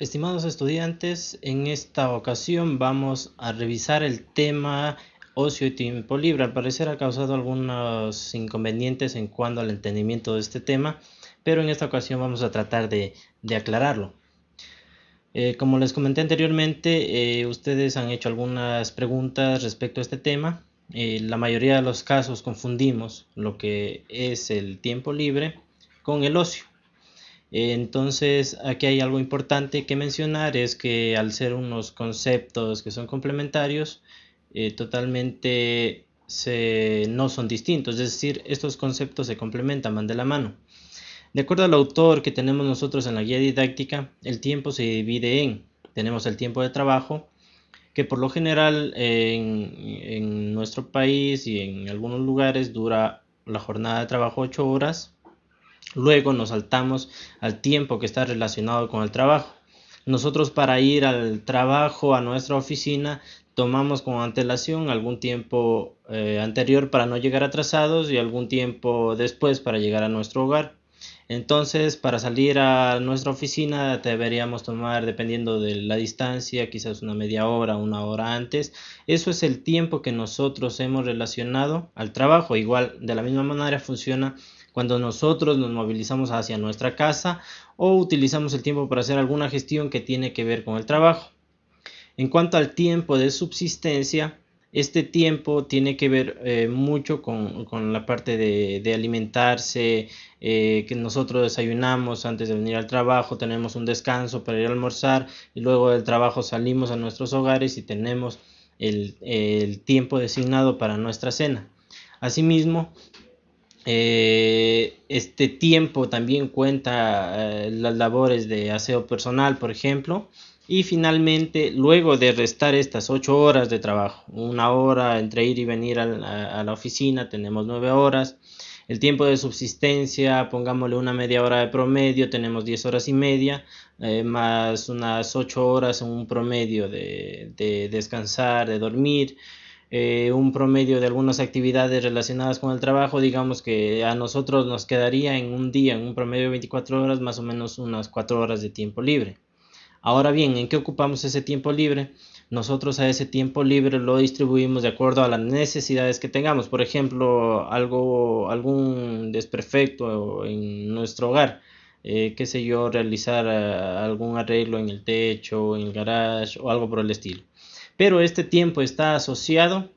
Estimados estudiantes, en esta ocasión vamos a revisar el tema ocio y tiempo libre. Al parecer ha causado algunos inconvenientes en cuanto al entendimiento de este tema, pero en esta ocasión vamos a tratar de, aclararlo. Eh, como les comenté anteriormente, eh, ustedes han hecho algunas preguntas respecto a este tema. Eh, la mayoría de los casos confundimos lo que es el tiempo libre con el ocio. Entonces, aquí hay algo importante que mencionar, es que al ser unos conceptos que son complementarios, eh, totalmente no son distintos, es decir, estos conceptos se complementan, van de la mano. De acuerdo al autor que tenemos nosotros en la guía didáctica, el tiempo se divide en, tenemos el tiempo de trabajo, que por lo general en, en nuestro país y en algunos lugares dura la jornada de trabajo 8 horas, Luego nos saltamos al tiempo que está relacionado con el trabajo. Nosotros para ir al trabajo, a nuestra oficina, tomamos con antelación algún tiempo eh, anterior para no llegar atrasados y algún tiempo después para llegar a nuestro hogar. Entonces, para salir a nuestra oficina deberíamos tomar, dependiendo de la distancia, quizás una media hora, una hora antes. Eso es el tiempo que nosotros hemos relacionado al trabajo. Igual, de la misma manera funciona cuando nosotros nos movilizamos hacia nuestra casa o utilizamos el tiempo para hacer alguna gestión que tiene que ver con el trabajo. En cuanto al tiempo de subsistencia, este tiempo tiene que ver eh, mucho con, la parte de, alimentarse, eh, que nosotros desayunamos antes de venir al trabajo, tenemos un descanso para ir a almorzar y luego del trabajo salimos a nuestros hogares y tenemos el, el tiempo designado para nuestra cena. Asimismo, eh, este tiempo también cuenta eh, las labores de aseo personal, por ejemplo. Y finalmente, luego de restar estas ocho horas de trabajo, una hora entre ir y venir a, la oficina, tenemos nueve horas. El tiempo de subsistencia, pongámosle una media hora de promedio, tenemos diez horas y media, eh, más unas ocho horas en un promedio de descansar, de dormir. Eh, un promedio de algunas actividades relacionadas con el trabajo, digamos que a nosotros nos quedaría en un día, en un promedio de 24 horas, más o menos unas 4 horas de tiempo libre. Ahora bien, ¿en qué ocupamos ese tiempo libre? Nosotros a ese tiempo libre lo distribuimos de acuerdo a las necesidades que tengamos. Por ejemplo, algo, algún desperfecto en nuestro hogar. Eh, qué sé yo, realizar eh, algún arreglo en el techo, en el garage o algo por el estilo pero este tiempo está asociado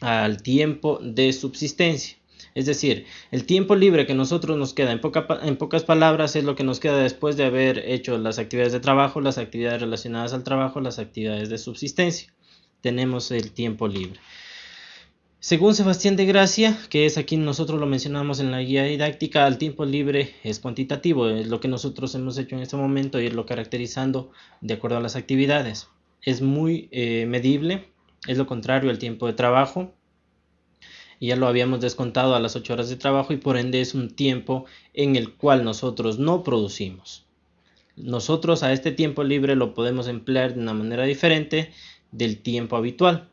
al tiempo de subsistencia. Es decir, el tiempo libre que nosotros nos queda, en, pocas palabras, es lo que nos queda después de haber hecho las actividades de trabajo, las actividades relacionadas al trabajo, las actividades de subsistencia. Tenemos el tiempo libre. Según Sebastián de Gracia, que es aquí nosotros lo mencionamos en la guía didáctica, el tiempo libre es cuantitativo, es lo que nosotros hemos hecho en este momento y es lo caracterizando de acuerdo a las actividades es muy eh, medible, es lo contrario al tiempo de trabajo. Ya lo habíamos descontado a las 8 horas de trabajo y por ende es un tiempo en el cual nosotros no producimos. Nosotros a este tiempo libre lo podemos emplear de una manera diferente del tiempo habitual.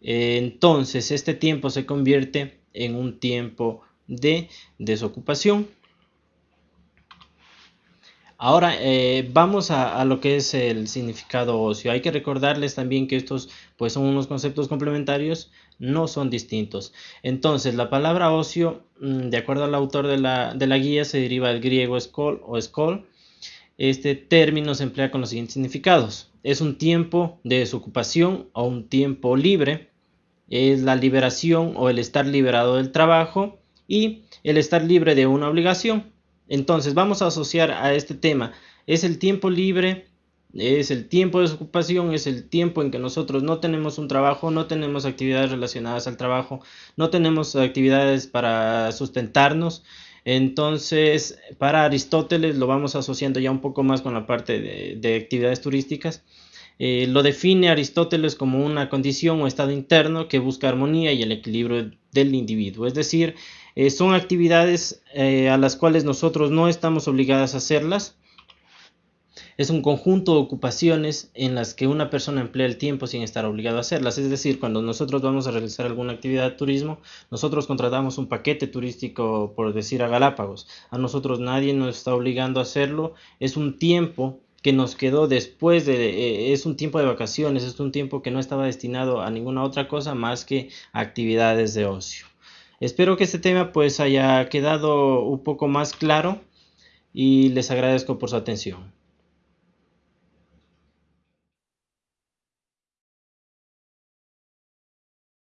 Entonces este tiempo se convierte en un tiempo de desocupación Ahora eh, vamos a, lo que es el significado ocio. Hay que recordarles también que estos pues son unos conceptos complementarios, no son distintos. Entonces la palabra ocio, mm, de acuerdo al autor de la, de la guía, se deriva del griego skol o skol. Este término se emplea con los siguientes significados. Es un tiempo de desocupación o un tiempo libre. Es la liberación o el estar liberado del trabajo y el estar libre de una obligación. Entonces vamos a asociar a este tema. Es el tiempo libre, es el tiempo de desocupación, es el tiempo en que nosotros no tenemos un trabajo, no tenemos actividades relacionadas al trabajo, no tenemos actividades para sustentarnos. Entonces, para Aristóteles lo vamos asociando ya un poco más con la parte de, actividades turísticas. Eh, lo define Aristóteles como una condición o estado interno que busca armonía y el equilibrio del individuo. Es decir, eh, son actividades eh, a las cuales nosotros no estamos obligadas a hacerlas. Es un conjunto de ocupaciones en las que una persona emplea el tiempo sin estar obligado a hacerlas. Es decir, cuando nosotros vamos a realizar alguna actividad de turismo, nosotros contratamos un paquete turístico, por decir, a Galápagos. A nosotros nadie nos está obligando a hacerlo. Es un tiempo que nos quedó después de eh, es un tiempo de vacaciones, es un tiempo que no estaba destinado a ninguna otra cosa más que actividades de ocio. Espero que este tema pues haya quedado un poco más claro y les agradezco por su atención.